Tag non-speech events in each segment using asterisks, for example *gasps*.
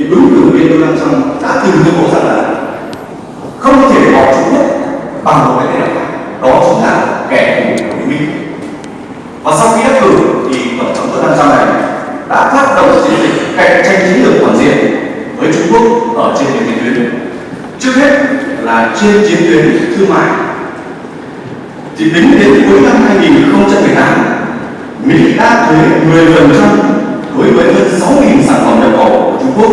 thì ứng cử viên Donald Trump đã từng tuyên bố rằng là không thể bỏ Trung nhất bằng một cái tên nào đó chính là kẻ thù của Mỹ và sau khi đắc cử thì tổng thống Donald Trump này đã phát động chiến dịch cạnh tranh chiến lược toàn diện với Trung Quốc ở trên nhiều chiến tuyến. Trước hết là trên chiến tuyến thương mại. Thì tính đến cuối năm 2018 Mỹ đã thuế 10% đối với hơn 6.000 sản phẩm nhập khẩu của Trung Quốc,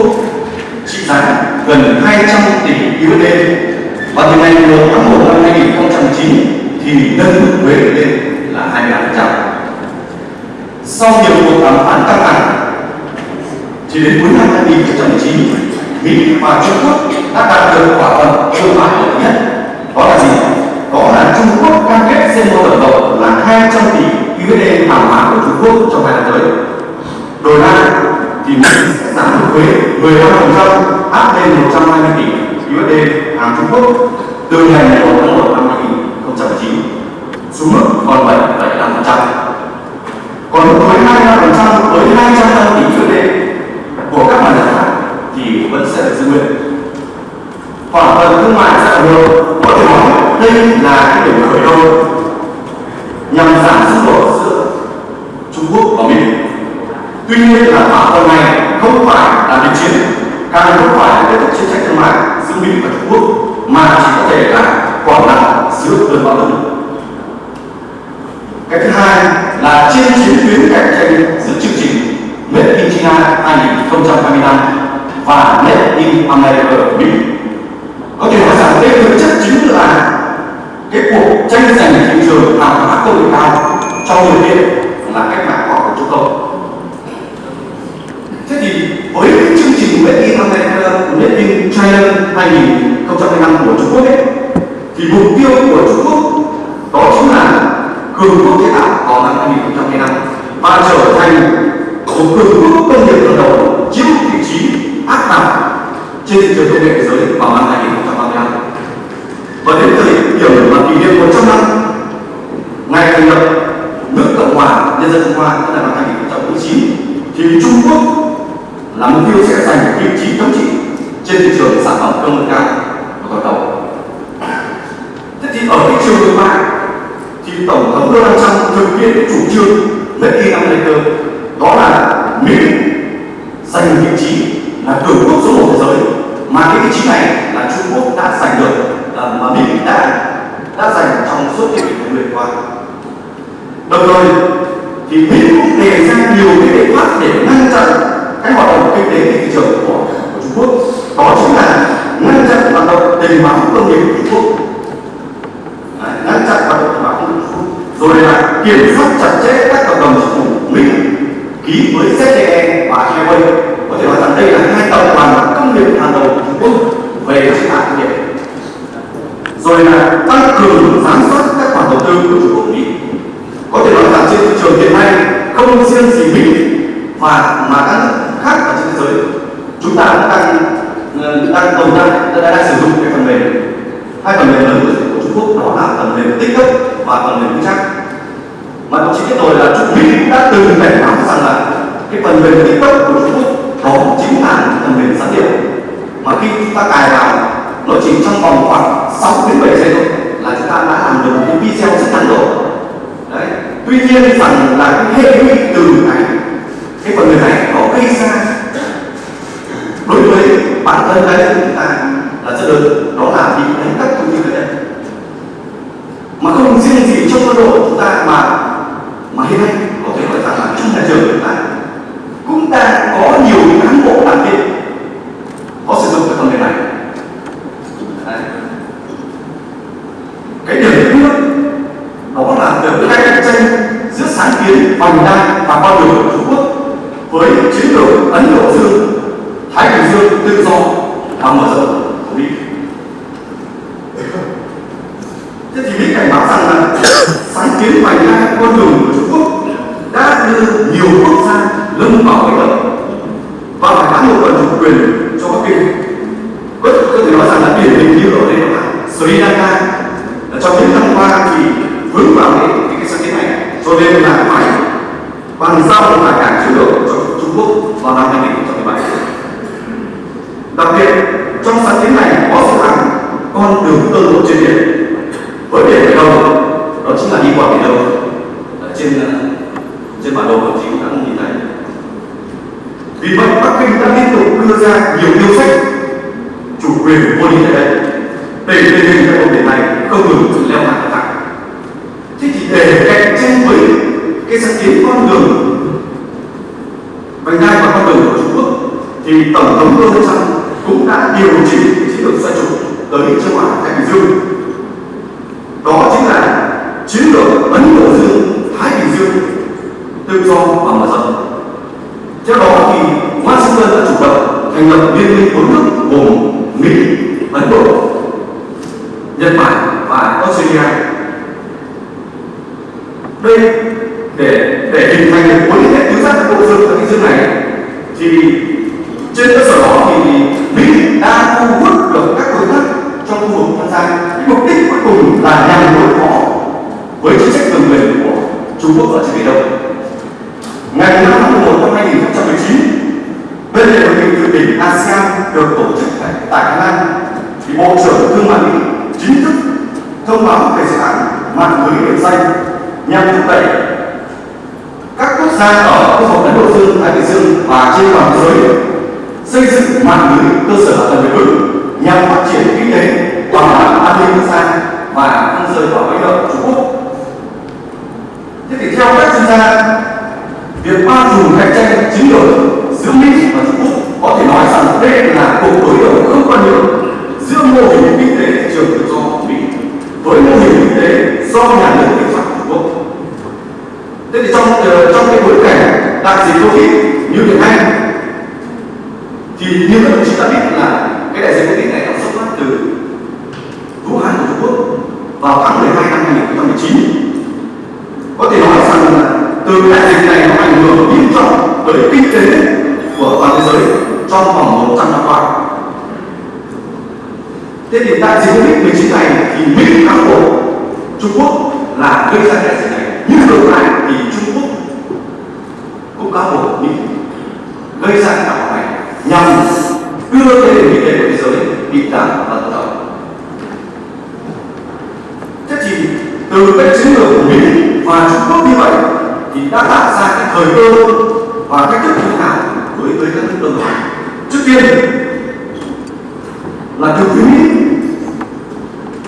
trị giá gần 200 tỷ USD và từ ngày 1 tháng 1 năm 2009 thì nâng mức thuế lên là 23%. Sau nhiều cuộc đàm phán căng thẳng chỉ đến cuối năm 2019 Mỹ và Trung Quốc đã đạt được thỏa thuận thương mại lớn nhất đó là gì? Đó là Trung Quốc cam kết sẽ mua tổng cộng là 200 tỷ USD hàng hóa của Trung Quốc trong vài năm tới. Đổi lại thì Mỹ sẽ giảm thuế 15% áp lên 120 tỷ USD hàng Trung Quốc từ ngày 1 tháng 1 năm 2019 xuống mức còn 7,5%. Còn mức thuế 25% với 200 tỷ USD của các mặt hàng khác thì vẫn sẽ được giữ nguyên. Thỏa thuận thương mại sẽ được có thể nói đây là cái điểm khởi đầu nhằm giảm xung đột giữa Trung Quốc và Mỹ. Tuy nhiên là thỏa thuận này không phải là đình chiến, càng không phải là kết thúc chiến tranh thương mại giữa Mỹ và Trung Quốc, mà chỉ có thể là quảng lặng giữa cơn bão lớn. Cái thứ hai là trên chiến tuyến cạnh tranh giữa chương trình Made in China 2025 và Made in America Mỹ. Có thể nói rằng đây thực chất chính là cái cuộc tranh giành thị trường hàng hóa công nghệ cao trong điều kiện là cách mạng khoa học công cộng. Thế thì với cái chương trình Made in America, Made in China 2025 của Trung Quốc ấy, thì mục tiêu của Trung Quốc đó chính là cường quốc chế tạo vào năm 2025 và trở thành một cường quốc công nghiệp hàng đầu chiếm vị trí áp đảo trên thị trường công nghệ thế giới vào năm 2035 và đến thời điểm mà kỷ niệm 100 năm ngày thành lập nước cộng hòa nhân dân trung hoa tức là năm 2019 thì trung quốc là mục tiêu sẽ giành vị trí thống trị trên thị trường sản phẩm công nghệ cao của toàn cầu. Thế thì ở thị trường thương mại, thì tổng thống Donald Trump thực hiện chủ trương Make in America. Không riêng gì Mỹ mà mà các nước khác ở trên thế giới chúng ta cũng đang ờ, đang tồn tại đang, đang sử dụng cái phần mềm. Hai phần mềm lớn của Trung Quốc đó là phần mềm tích và phần mềm vững chắc mà đồng chí biết rồi là Trung Mỹ đã từng cảnh báo rằng là cái phần mềm tích của Trung Quốc đó chính là phần mềm gián điệp. Mà khi chúng ta cài vào nó chỉ trong vòng khoảng 6 đến 7 giây thôi là chúng ta đã làm được một cái video rất ngắn rồi tuy nhiên rằng là cái hệ lụy từ này. Cái phần người này nó gây ra. Đối với bản thân cá nhân chúng ta là rất lớn đó là bị đánh cắp thông tin cá nhân mà không riêng gì trong quân đội chúng ta mà mà hiện nay có thể nói rằng là trong nhà trường của chúng ta cũng đang có nhiều cán bộ đảng viên có sử dụng cái phần mềm này Đấy. cái điểm thứ nhất đó là việc cạnh tranh giữa sáng kiến vành đai và con đường của Trung Quốc với chiến lược Ấn Độ Dương, Thái Bình Dương tự do và mở rộng của Mỹ. Thế thì Mỹ cảnh báo rằng là sáng kiến vành đai con đường của Trung Quốc đã đưa nhiều quốc gia lâm vào bẫy động và phải bán một phần chủ quyền cho Bắc Kinh. Có, có thể nói rằng là điển hình như ở đây là Sri Lanka trong những năm qua thì vướng vào cái, cái, cái sáng kiến này cho nên là phải bàn giao lại cảng chiến lược cho Trung Quốc vào năm 2017 Đặc biệt, trong sáng kiến này có dự án con đường tơ lụa trên biển với điểm khởi đầu đó chính là đi qua biển đông ở trên trên bản đồ của chị đã nhìn thấy vì vậy bắc kinh đã liên tục đưa ra nhiều yêu sách chủ quyền vô lý tại đây để tình hình tại vùng biển này không ngừng leo thang thẳng thế thì để cạnh tranh với cái con đường. Vành đai và con đường của trung quốc, thì tổng thống donald trump cũng đã điều chỉnh chiến lược xoay trục tới châu á thái bình dương. Đó chính là chiến lược ấn độ dương thái bình dương tự do và mở rộng. Theo đó thì washington đã chủ động thành lập liên minh bốn nước cùng là nhằm đối phó với chính sách cường quyền của Trung Quốc ở trên Biển Đông. Ngày 5 tháng 11 năm 2019, bên lề hội nghị thượng đỉnh ASEAN được tổ chức tại, tại Thái Lan, thì Bộ trưởng Thương mại Mỹ chính thức thông báo về dự án mạng lưới biển xanh nhằm thúc đẩy các quốc gia ở khu vực Ấn Độ Dương, Thái Bình Dương và trên toàn thế giới xây dựng mạng lưới cơ sở hạ tầng bền vững nhằm phát triển kinh tế, bảo đảm an ninh quốc gia và không rời khỏi lãnh thổ Trung Quốc. Thế thì theo các chuyên gia, việc bao trùm cạnh tranh chiến lược giữa Mỹ và Trung Quốc có thể nói rằng đây là cuộc đối đầu không quan nhượng giữa mô hình kinh tế thị trường tự do của Mỹ với mô hình kinh tế do nhà nước kiểm soát Trung Quốc. Thế thì trong uh, trong cái bối cảnh đại dịch Covid như hiện nay thì như các đồng chí đã biết là cái đại dịch Covid này nó xuất phát từ Vũ Hán của Trung Quốc vào tháng 12 năm 2019 có thể nói rằng là từ đại dịch này nó ảnh hưởng nghiêm trọng tới kinh tế của toàn thế giới trong vòng 100 năm qua thế thì đại dịch Covid 19 này thì Mỹ cáo buộc Trung Quốc là gây ra đại dịch này nhưng ngược lại thì Trung Quốc cũng có một Mỹ gây ra cái này nhằm đưa thế nền kinh tế của thế giới bị giảm và tận động. Thế thì từ cái chiến lược của Mỹ và Trung Quốc như vậy thì đã tạo ra cái thời cơ và cách thức như thế nào đối với các nước đồng ngoài. Trước tiên là từ phía Mỹ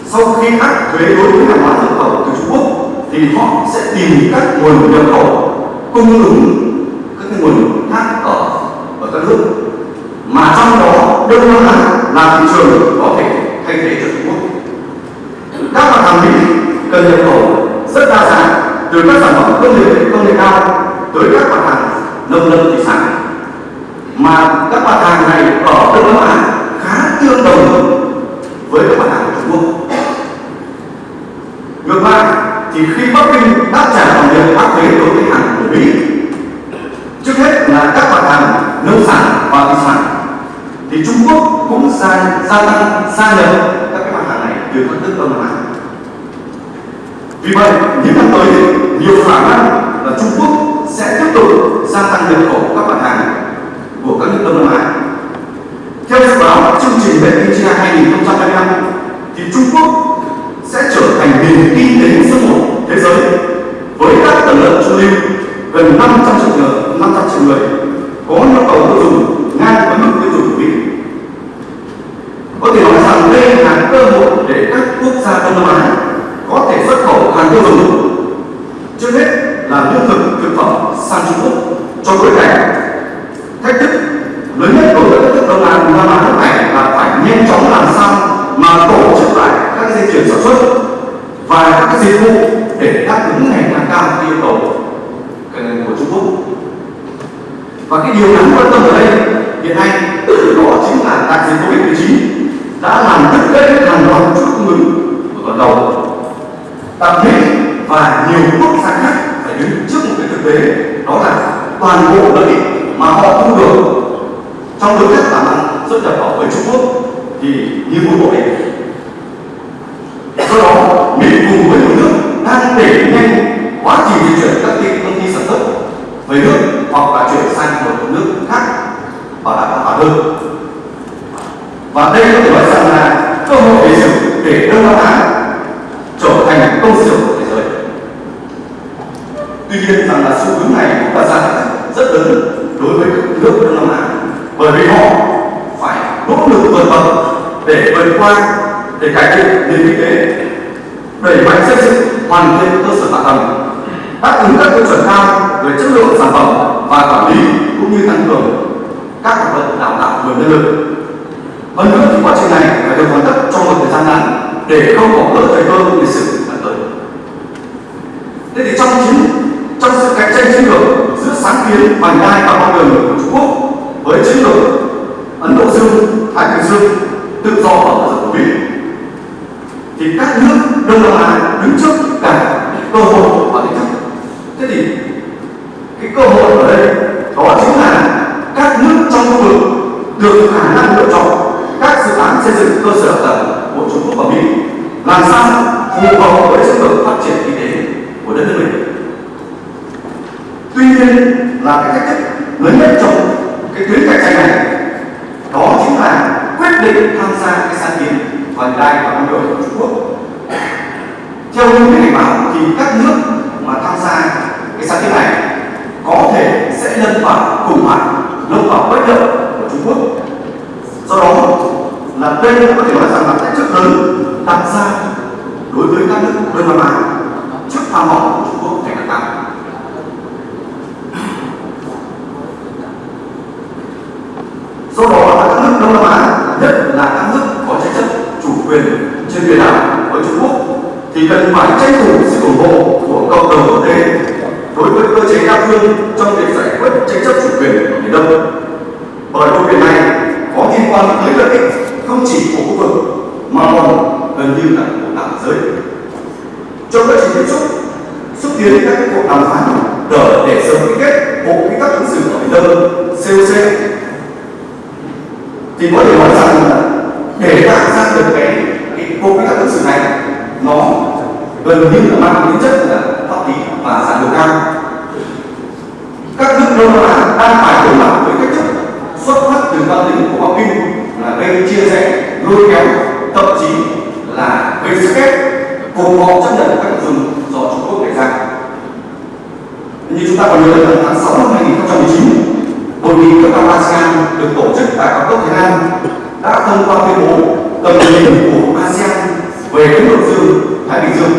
sau khi áp thuế đối với hàng hóa nhập khẩu từ Trung Quốc thì họ sẽ tìm các nguồn nhập khẩu cung ứng các nguồn khác ở ở các nước mà trong đó Đông Nam Á là thị trường có thể thay thế cho Trung Quốc. Các mặt hàng Mỹ cần nhập điều đáng quan tâm ở đây hiện nay đó chính là đại dịch Covid-19 đã làm đứt gãy hàng loạt chuỗi cung ứng của toàn cầu. Đặc biệt và nhiều quốc gia khác phải đứng trước một cái thực tế đó là toàn bộ lợi ích mà họ thu được trong đối tác làm ăn xuất nhập khẩu với Trung Quốc thì như một bộ ấy Do đó, Mỹ cùng với nhiều nước đang đẩy nhanh quá trình di chuyển các công ty sản xuất về nước hoặc là chuyển sang một nước khác bảo đảm an toàn hơn. Và đây có thể nói rằng là cơ hội để sử để Đông Nam Á trở thành công xưởng của thế giới. Tuy nhiên rằng là xu hướng này cũng là ra rất lớn đối với nước Đông Nam Á, bởi vì họ phải nỗ lực vượt bậc để vượt qua, để cải thiện nền kinh tế, đẩy mạnh xây dựng, hoàn thiện cơ sở hạ tầng, đáp ứng các tiêu chuẩn cao về chất lượng sản phẩm và quản lý cũng như tăng cường các hoạt động đào tạo nguồn nhân lực. Hơn nữa thì quá trình này phải được hoàn tất trong một thời gian ngắn để không bỏ lỡ thời cơ lịch sử sắp tới thế thì trong chiến trong sự cạnh tranh chiến lược giữa sáng kiến vành đai và con đường của Trung Quốc với chiến lược Ấn Độ Dương, Thái Bình Dương tự do và tự rộng của Mỹ thì các nước Đông Nam Á đứng trước cả cơ hội và thách thức. Thế thì cái cơ hội ở đây đó chính là các nước trong khu vực được khả năng lựa chọn các dự án xây dựng cơ sở tầng của Trung Quốc và Mỹ làm sao phù hợp với chiến lược phát triển kinh tế của đất nước mình. Tuy nhiên là cái thách thức lớn nhất trong cái tuyến cạnh tranh này đó chính là quyết định tham gia cái sáng kiến vành đai và con đường của Trung Quốc. Theo như cái cảnh báo thì các nước mà tham gia cái sáng kiến này có thể sẽ lâm vào khủng hoảng, lâm vào bất lợi của Trung Quốc. Do đó là đây có thể nói rằng là thách thức lớn đặt ra đối với các nước Đông Nam Á trước tham vọng của Trung Quốc ngày càng tăng. Do đó là các nước Đông Nam Á, nhất là các nước có tranh chấp chủ quyền trên biển đảo với Trung Quốc thì cần phải tranh thủ sự ủng hộ của cộng đồng quốc tế đối với cơ chế đa phương trong việc giải quyết tranh chấp chủ quyền ở biển Đông. Bởi vùng biển này có liên quan tới lợi ích không chỉ của khu vực mà còn gần như là của cả giới. Trong quá trình tiếp xúc, xúc tiến các cuộc đàm phán để để sớm ký kết bộ quy tắc ứng xử ở biển Đông COC thì có thể nói rằng là để tạo ra được cái cái bộ quy tắc ứng xử này nó gần như là mang tính chất là pháp lý và sản lượng cao các nước đông nam á đang phải đối mặt với cách thức xuất phát từ quan tính của bắc kinh là gây chia rẽ lôi kéo thậm chí là gây sức ép cùng họ chấp nhận các nội dung do trung quốc đề ra như chúng ta còn nhớ là tháng 6 năm 2019 hội nghị cấp cao ASEAN được tổ chức tại cao cấp Thái Lan đã thông qua tuyên bố tầm nhìn của ASEAN về Ấn Độ Dương, Thái Bình Dương.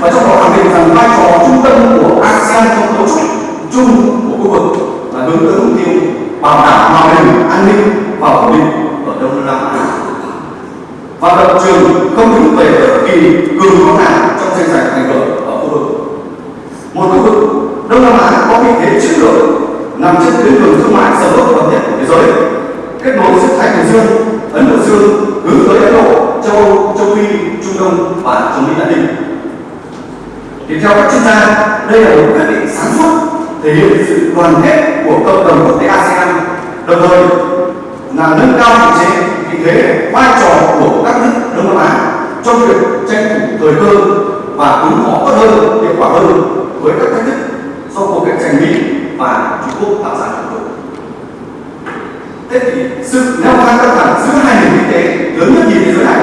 Và trong đó khẳng định rằng vai trò trung tâm của ASEAN trong cấu trúc chung của khu vực là hướng tới mục tiêu bảo đảm hòa bình, an ninh và ổn định ở Đông Nam Á. Và lập trường không đứng về bất kỳ cường quốc nào trong tranh giành thành hưởng ở khu vực. Một khu vực Đông Nam Á có vị thế chiến lược nằm trên tuyến đường thương mại sở hữu bậc nhất của thế giới, kết nối giữa Thái Bình Dương, Ấn Độ Dương hướng tới Ấn Độ, châu Âu, châu Phi, Trung Đông và châu Mỹ Latin. Thì theo các chuyên gia, đây là một quyết định sáng suốt thể hiện sự đoàn kết của cộng đồng quốc tế ASEAN, đồng thời là nâng cao vị thế, vị thế vai trò của các nước Đông Nam Á trong việc tranh thủ thời cơ và ứng phó tốt hơn, hiệu quả hơn với các thách thức do cuộc cạnh tranh Mỹ và Trung Quốc tạo ra. Thế thì sự leo thang căng thẳng giữa hai nền kinh tế lớn nhất nhì thế giới này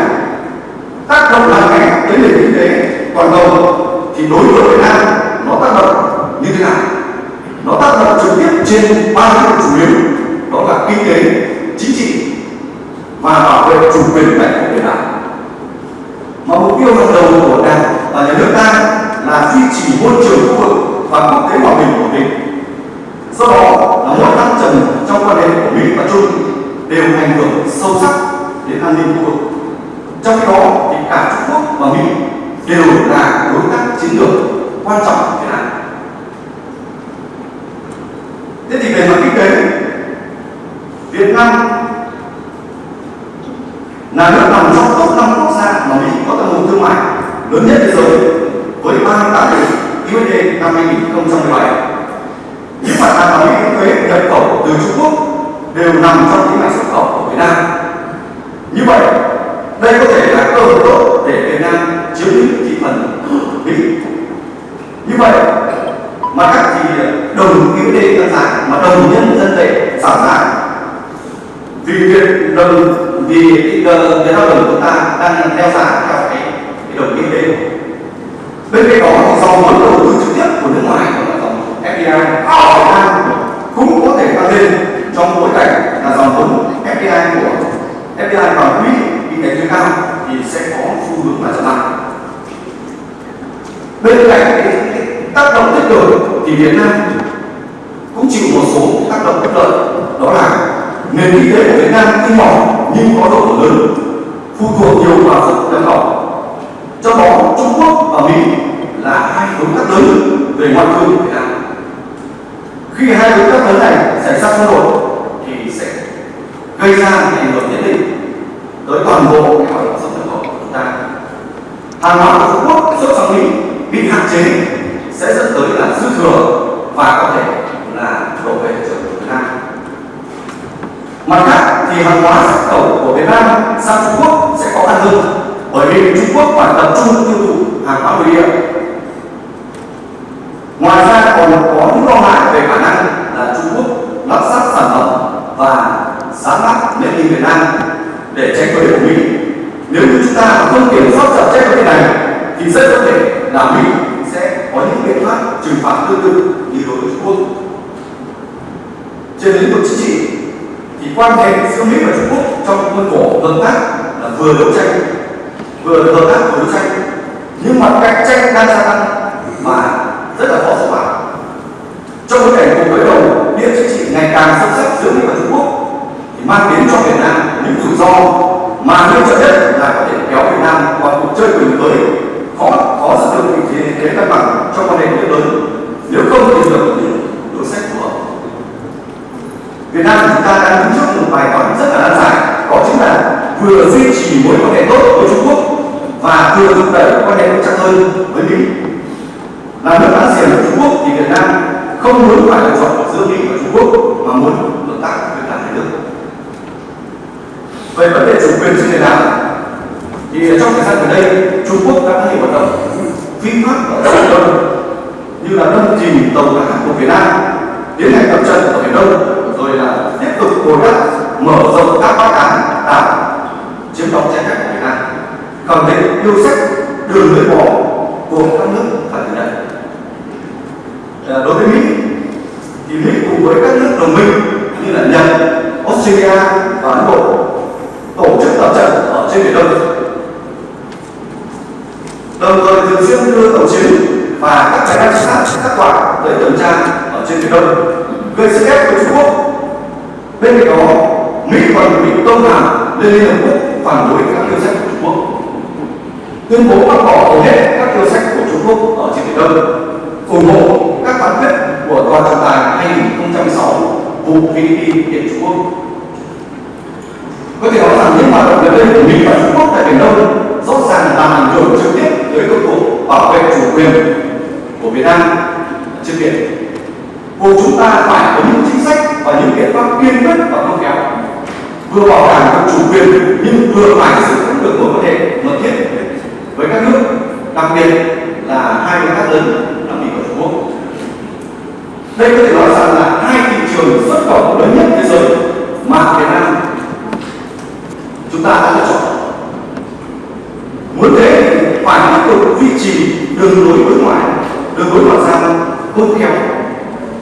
tác động làm mạnh tới nền kinh tế toàn cầu thì đối với Việt Nam nó tác động như thế nào? Nó tác động trực tiếp trên ba lĩnh vực chủ yếu đó là kinh tế, chính trị và bảo vệ chủ quyền lãnh thổ Việt Nam. Mà mục tiêu hàng đầu của Đảng và nhà nước ta là duy trì môi trường khu vực và quốc tế hòa bình ổn định do đó là mỗi thăng trầm trong quan hệ của mỹ và trung đều ảnh hưởng sâu sắc đến an ninh khu vực. Trong khi đó thì cả trung quốc và mỹ đều là đối tác chiến lược quan trọng của việt nam. Thế thì về mặt kinh tế, việt nam là nước nằm trong top năm quốc gia mà mỹ có tăng nguồn thương mại lớn nhất thế giới với 38 tỷ USD năm 2017 những mặt hàng mà Mỹ thuế nhập khẩu từ Trung Quốc đều nằm trong những ngành xuất khẩu của Việt Nam. Như vậy, đây có thể là cơ hội tốt để Việt Nam chiếm lĩnh thị phần *gasps* Mỹ. Như vậy, mà các thì đồng USD tăng giá mà đồng nhân dân tệ giảm giá vì việc đồng vì cái cái Nam đồng chúng ta đang theo giá theo cái, cái đồng kinh tế bên cạnh đó thì dòng vốn đầu tư trực tiếp của nước ngoài FDI ở Việt Nam cũng có thể tăng lên trong bối cảnh là dòng vốn FDI của FDI vào quỹ kinh tế cao thì sẽ có xu hướng là chậm lại. Bên cạnh cái, tác động tích cực thì Việt Nam cũng chịu một số tác động bất lợi đó là nền kinh tế của Việt Nam tuy nhỏ nhưng có độ lớn phụ thuộc nhiều vào xuất nhập khẩu trong đó Trung Quốc và Mỹ là hai đối tác lớn về ngoại thương khi hai đối tác lớn này xảy ra xung đột thì sẽ gây ra ảnh hưởng nhất định tới toàn bộ cái hoạt động xuất nhập khẩu của chúng ta hàng hóa của Trung Quốc xuất sang Mỹ bị hạn chế sẽ dẫn tới là dư thừa và có thể là đổ về thị trường của Việt Nam. Mặt khác thì hàng hóa xuất khẩu của Việt Nam sang Trung Quốc sẽ có tăng hơn bởi vì Trung Quốc phải tập trung tiêu thụ hàng hóa nội địa. Ngoài ra còn có những lo ngại về khả năng là Trung Quốc lắp ráp sản phẩm và sáng tác nền kinh Việt Nam để tránh thuế của Mỹ. Nếu như chúng ta không kiểm soát chặt chẽ vấn đề này, thì rất có thể là Mỹ sẽ có những biện pháp trừng phạt tương tự như đối với Trung Quốc. Trên lĩnh vực chính trị, thì quan hệ giữa Mỹ và Trung Quốc trong khuôn khổ hợp tác là vừa đấu tranh, vừa hợp tác vừa đấu tranh. Nhưng mà cạnh tranh đang gia tăng và rất là khó xử phạt trong bối cảnh cuộc đối đầu địa chính trị ngày càng sâu sắc giữa Mỹ và Trung Quốc, thì mang đến cho Việt Nam những rủi ro mà nghiêm trọng nhất là có thể kéo Việt Nam vào cuộc chơi quyền mới khó khó giữ được vị thế thế cân bằng trong quan hệ quốc lớn nếu không tìm được những đối sách phù hợp Việt Nam chúng ta đang đứng trước một bài toán rất là nan giải đó chính là vừa duy trì mối quan hệ tốt với Trung Quốc và vừa thúc đẩy quan hệ chặt hơn với Mỹ là nước láng giềng của Trung Quốc thì Việt Nam không muốn phải lựa chọn giữa Mỹ và Trung Quốc mà muốn hợp tác với cả hai nước về vấn đề chủ quyền trên biển đảo thì trong thời gian gần đây Trung Quốc đã có nhiều hoạt động phi pháp ở Biển Đông như là đâm chìm tàu cá của Việt Nam tiến hành tập trận ở Biển Đông rồi là tiếp tục bồi đắp mở rộng các bãi cán đảo chiếm đóng trái phép của Việt Nam khẳng định yêu sách đường lưỡi bò của các nước phải từ đây à, đối với Mỹ thì Mỹ cùng với các nước đồng minh như là Nhật, Australia và Ấn Độ tổ chức tập trận ở trên biển Đông. Đồng thời thường xuyên đưa tàu chiến và các máy bay sát các quả để tuần tra ở trên biển Đông. Gây sức ép với Trung Quốc bên cạnh đó Mỹ còn bị tông hàm lên Liên Hợp Quốc phản đối các yêu sách tuyên bố bác bỏ hầu hết các yêu sách của Trung Quốc ở trên biển Đông, ủng hộ các phán quyết của tòa trọng tài 2016 vụ Philippines kiện Trung Quốc có thể nói rằng những hoạt động gần đây của Mỹ và Trung Quốc tại Biển Đông rõ ràng làm ảnh hưởng trực tiếp tới công cuộc bảo vệ chủ quyền của Việt Nam trên biển. Buộc chúng ta phải có những chính sách và những biện pháp kiên quyết và khôn khéo vừa bảo đảm được chủ quyền nhưng vừa phải giữ vững được mối quan hệ mật thiết với các nước, đặc biệt là hai đối tác lớn là Mỹ và Trung Quốc. Đây có thể nói rằng là hai thị trường xuất khẩu lớn nhất thế giới mà Việt Nam chúng ta đã lựa chọn. Muốn thế phải tiếp tục duy trì đường lối đối ngoại, đường lối ngoại giao khôn khéo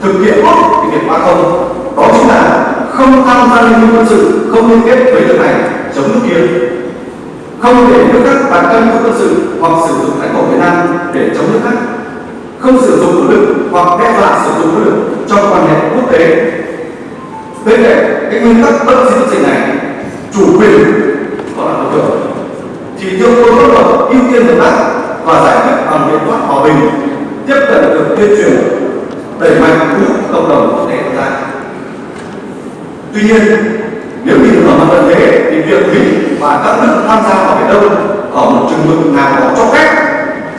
thực hiện tốt cái việc ba không, đó chính là không tham gia liên minh quân sự, không liên kết với nước này chống nước kia không để nước khác đặt cân quân sự hoặc sử dụng lãnh thổ Việt Nam để chống nước khác. Không sử dụng vũ lực hoặc đe dọa sử dụng vũ lực trong quan hệ quốc tế. Bên cạnh cái nguyên tắc bất di bất dịch này, chủ quyền còn là đối tượng thì tiêu quân pháp luật, ưu tiên hợp tác và giải quyết bằng biện pháp hòa bình, tiếp cận được tuyên truyền, đẩy mạnh thu hút cộng đồng quốc tế tham gia. Tuy nhiên, nếu nhìn vào mặt thế thì việc mỹ và các nước tham gia vào biển đông ở một chừng mực nào đó cho phép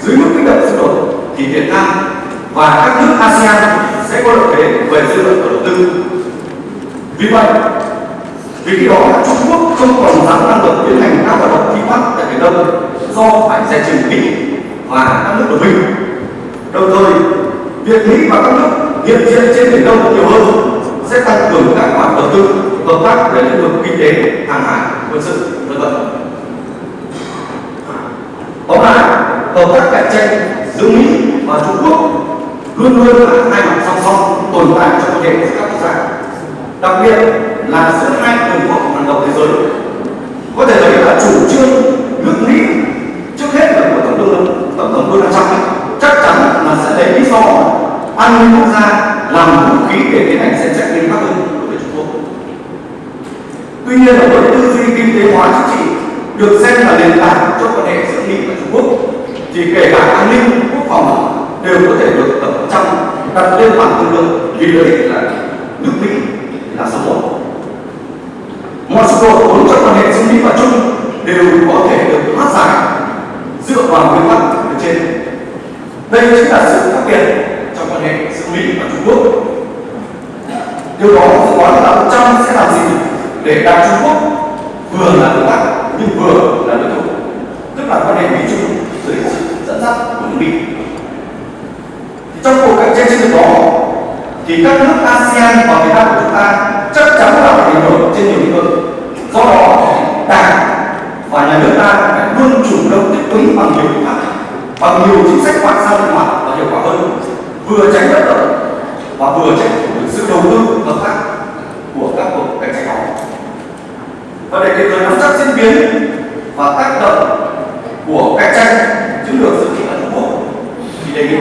dưới mức kích động xung đột thì việt nam và các nước asean sẽ có lợi thế về dư luận và đầu tư vì vậy vì khi đó Trung Quốc không còn dám năng lực tiến hành các hoạt động phi pháp tại Biển Đông do phải giải trừ Mỹ và các nước đồng minh. Đồng thời, việc Mỹ và các nước hiện diện trên Biển Đông nhiều hơn sẽ tăng cường các khoản đầu tư, hợp tác về lĩnh vực kinh tế, hàng hải, quân sự, vân vân. Tóm lại, hợp tác cạnh tranh giữa mỹ và trung quốc luôn luôn là hai mặt song song tồn tại trong quan hệ giữa các quốc gia, đặc biệt là giữa hai cường quốc hàng đầu thế giới. Có thể thấy là chủ trương nước mỹ trước hết là của tổng thống tổng thống donald trump chắc chắn là sẽ lấy lý do an ninh quốc gia làm vũ khí để tiến hành xem xét nghiêm khắc hơn đối với trung quốc tuy nhiên là với tư duy kinh tế hóa chính trị được xem là nền tảng cho quan hệ giữa mỹ và trung quốc. Thì kể cả an ninh, quốc phòng đều có thể được tập trong đặt lên bàn thương lượng, vì lợi ích là nước mỹ là số một. Mọi sự cố vốn trong quan hệ giữa mỹ và trung đều có thể được hóa giải dựa vào nguyên tắc ở trên. Đây chính là sự khác biệt trong quan hệ giữa mỹ và trung quốc. Điều đó có là ông trump sẽ làm gì để đạt trung quốc vừa là đối tác nhưng vừa là đối thủ. Tức là quan hệ mỹ trung dưới sự dẫn dắt của nước mỹ trong cuộc cạnh tranh chiến lược đó, thì các nước ASEAN và Việt Nam của chúng ta chắc chắn là phải ảnh hưởng trên nhiều lĩnh vực. Do đó đảng và nhà nước ta phải luôn chủ động thích ứng bằng nhiều biện pháp, bằng nhiều chính sách ngoại giao linh hoạt và hiệu quả hơn, vừa tránh bất lợi và vừa tránh sự đầu tư hợp tác và để kịp thời nắm chắc diễn biến và tác động của cạnh tranh chiến lược giữa thị trường trung quốc, thì đề nghị